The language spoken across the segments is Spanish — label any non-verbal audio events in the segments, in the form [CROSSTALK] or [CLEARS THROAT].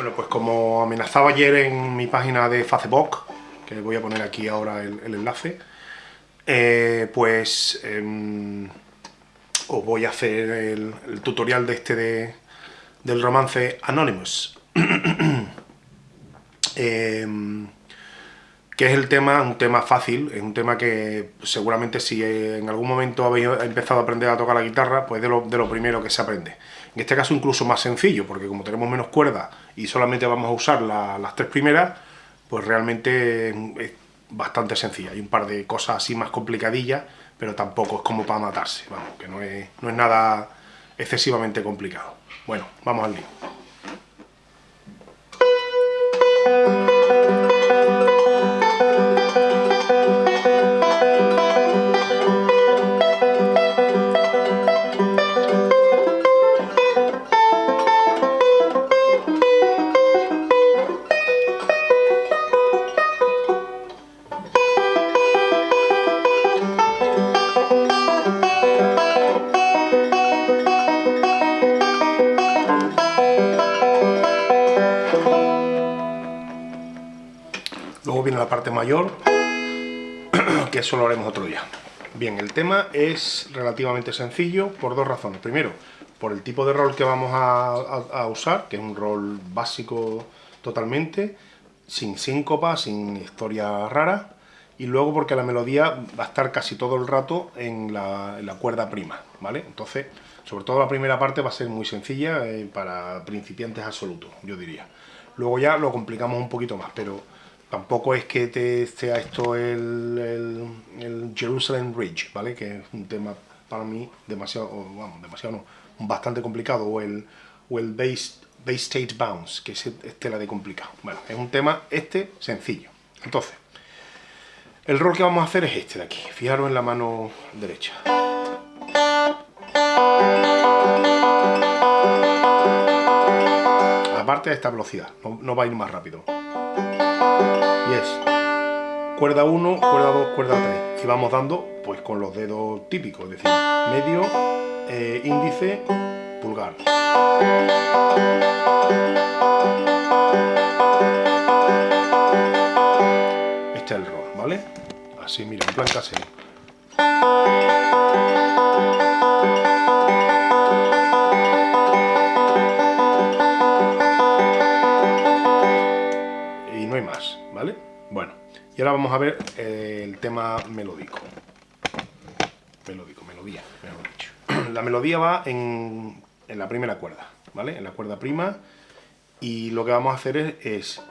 Bueno, pues como amenazaba ayer en mi página de Facebook, que voy a poner aquí ahora el, enlace, eh, pues em, os voy a hacer el, tutorial de este del romance Anonymous. [CLEARS THROAT] Em, que es el tema, un tema fácil, es un tema que seguramente si en algún momento habéis empezado a aprender a tocar la guitarra, pues de lo, de lo primero que se aprende. En este caso incluso más sencillo, porque como tenemos menos cuerdas y solamente vamos a usar las tres primeras, pues realmente es bastante sencilla. Hay un par de cosas así más complicadillas, pero tampoco es como para matarse, vamos, que no es, no es nada excesivamente complicado. Bueno, vamos al lío. La parte mayor, [CLEARS THROAT] que eso lo haremos otro día. Bien, el tema es relativamente sencillo por dos razones. Primero, por el tipo de rol que vamos a, usar, que es un rol básico totalmente, sin síncopa, sin historia rara, y luego porque la melodía va a estar casi todo el rato en la, cuerda prima, ¿vale? Entonces, sobre todo la primera parte va a ser muy sencilla eh, para principiantes absolutos, yo diría. Luego ya lo complicamos un poquito más, pero Tampoco es que te sea esto el, el, Jerusalem Bridge, ¿vale? Que es un tema para mí demasiado, vamos, demasiado no, bastante complicado, o el, o el Base, State Bounce, que es, tela de complicado. Bueno, es un tema este sencillo. Entonces, el rol que vamos a hacer es este de aquí. Fijaros en la mano derecha. Aparte de esta velocidad, no va a ir más rápido es cuerda 1, cuerda 2, cuerda 3 y vamos dando pues con los dedos típicos, es decir, medio, eh, índice, pulgar. Este es el rol, ¿vale? Así, mira, en plan casero. Y ahora vamos a ver eh, el tema melódico. Melódico, melodía, mejor dicho. [CLEARS THROAT] La melodía va en, en, la primera cuerda, ¿vale? En la cuerda prima. Y lo que vamos a hacer es ahora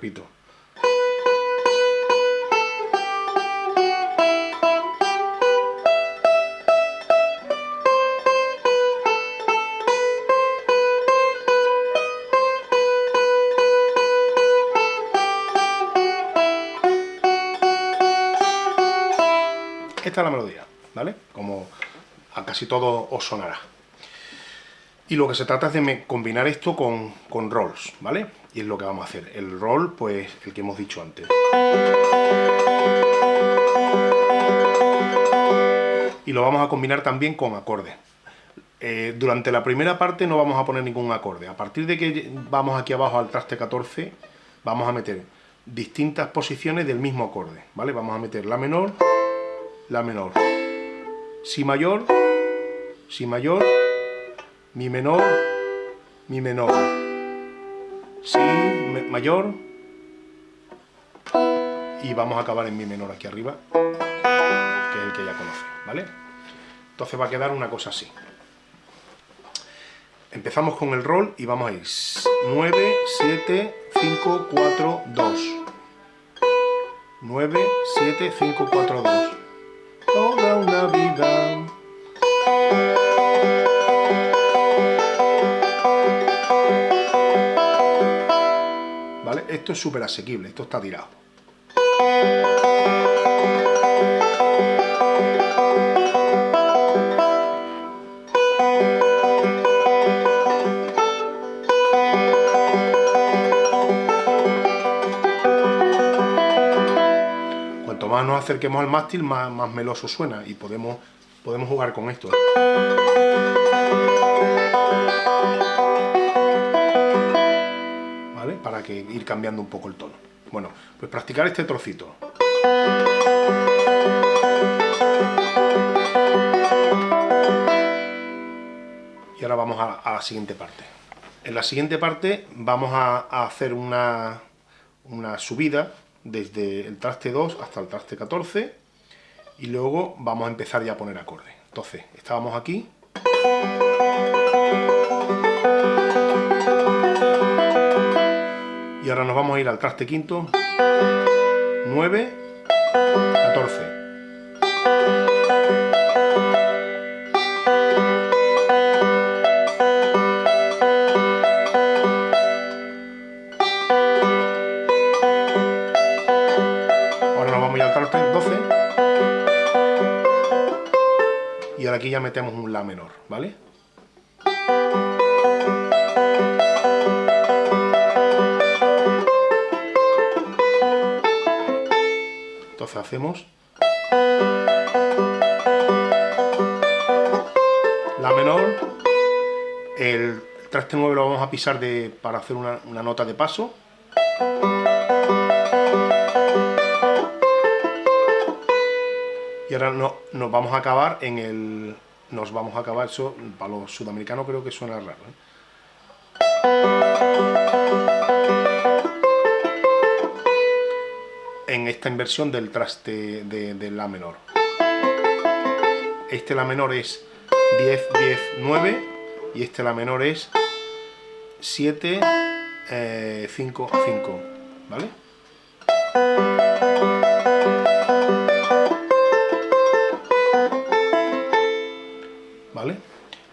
Repito. Esta es la melodía, ¿vale? Como a casi todo os sonará. Y lo que se trata es de combinar esto con, con rolls, ¿vale? Y es lo que vamos a hacer. El roll, pues, el que hemos dicho antes. Y lo vamos a combinar también con acordes. Eh, durante la primera parte no vamos a poner ningún acorde. A partir de que vamos aquí abajo al traste 14, vamos a meter distintas posiciones del mismo acorde, ¿vale? Vamos a meter la menor, la menor, si mayor, si mayor, mi menor, mi menor, si mayor y vamos a acabar en mi menor aquí arriba, que es el que ya conoce, ¿vale? Entonces va a quedar una cosa así. Empezamos con el rol y vamos a ir 9, 7, 5, 4, 2. 9, 7, 5, 4, 2. Esto es súper asequible, esto está tirado. Cuanto más nos acerquemos al mástil, más, más meloso suena y podemos, podemos jugar con esto. ¿eh? Para que ir cambiando un poco el tono. Bueno, pues practicar este trocito. Y ahora vamos a, la siguiente parte. En la siguiente parte vamos a, a hacer una, una subida desde el traste 2 hasta el traste 14 y luego vamos a empezar ya a poner acorde. Entonces, estábamos aquí. Y ahora nos vamos a ir al traste quinto. 9, 14. aquí ya metemos un La menor, ¿vale? Hacemos La menor, el traste 9 lo vamos a pisar de, para hacer una, una nota de paso, Y ahora no, nos vamos a acabar en el... Nos vamos a acabar, eso para los sudamericanos creo que suena raro. ¿eh? En esta inversión del traste de, La menor. Este La menor es 10, 10, 9 y este La menor es 7, 5, 5, ¿vale?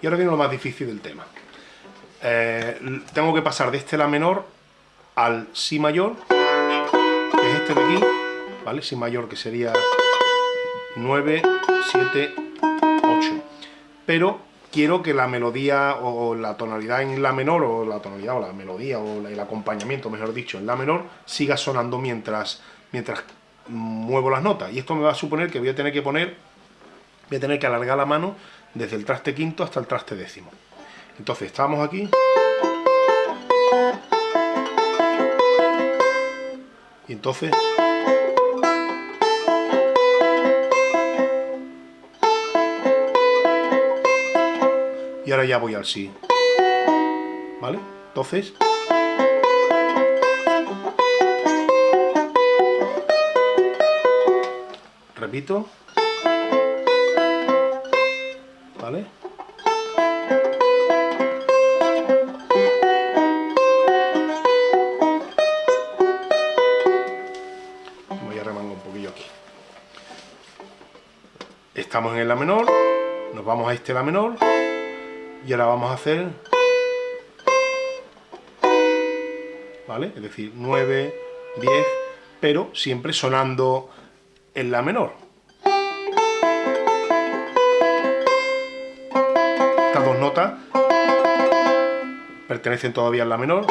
Y ahora viene lo más difícil del tema. Eh, tengo que pasar de este La menor al Si mayor, es este de aquí, ¿vale? Si mayor que sería 9, 7, 8. Pero quiero que la melodía o la tonalidad en La menor, o la tonalidad o la melodía o el acompañamiento, mejor dicho, en La menor, siga sonando mientras, mientras muevo las notas. Y esto me va a suponer que voy a tener que poner, voy a tener que alargar la mano desde el traste quinto hasta el traste décimo. Entonces estamos aquí. Y entonces... Y ahora ya voy al sí. ¿Vale? Entonces... Repito. Estamos en el La menor, nos vamos a este La menor y ahora vamos a hacer ¿vale? Es decir, 9, 10, pero siempre sonando en La menor. pertenecen todavía a la menor.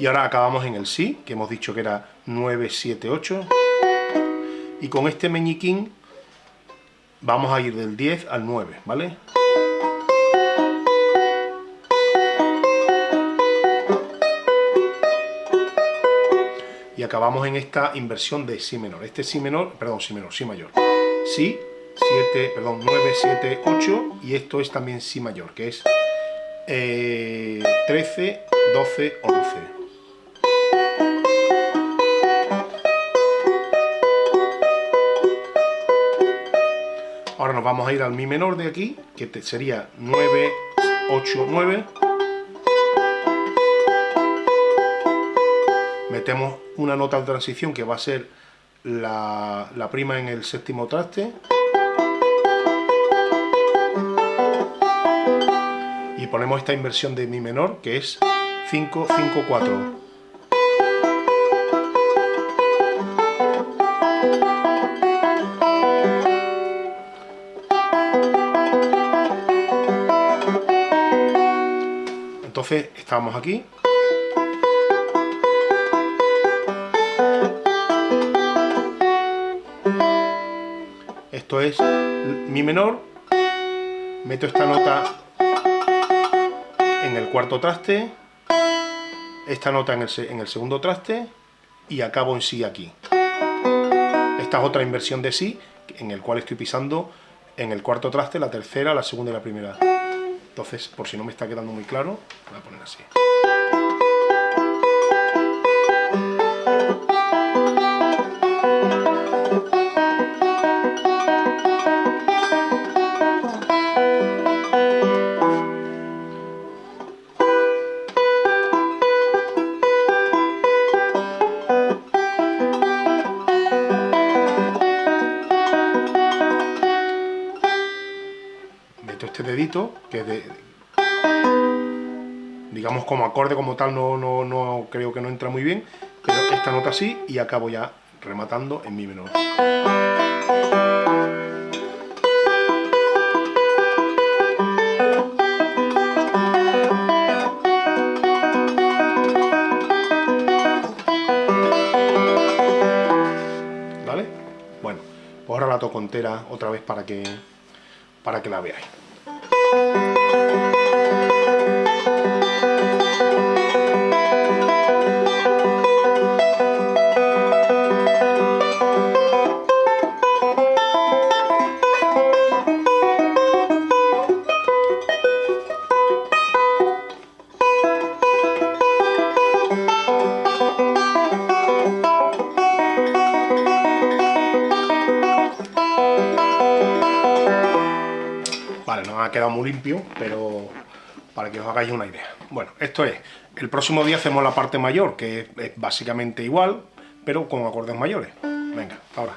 Y ahora acabamos en el Si, que hemos dicho que era 9, 7, 8. Y con este meñiquín vamos a ir del 10 al 9, ¿vale? Y acabamos en esta inversión de Si menor. Este Si menor, perdón, Si menor, Si mayor. Si, 7, perdón, 9, 7, 8 y esto es también Si mayor, que es 13, 12, 11. Ahora nos vamos a ir al Mi menor de aquí, que sería 9, 8, 9. Metemos una nota de transición que va a ser la, la prima en el séptimo traste. ponemos esta inversión de mi menor, que es 5, 5, 4. Entonces estábamos aquí. Esto es mi menor. Meto esta nota en el cuarto traste, esta nota en el, segundo traste y acabo en si aquí. Esta es otra inversión de si en el cual estoy pisando en el cuarto traste, la tercera, la segunda y la primera. Entonces, por si no me está quedando muy claro, voy a poner así. Digamos como acorde como tal no, no, no creo que no entra muy bien, pero esta nota sí y acabo ya rematando en mi menor. ¿Vale? Bueno, pues ahora la toco entera otra vez para que, para que la veáis. Quedado muy limpio, pero para que os hagáis una idea. Bueno, esto es, el próximo día hacemos la parte mayor, que es básicamente igual, pero con acordes mayores. Venga, ahora.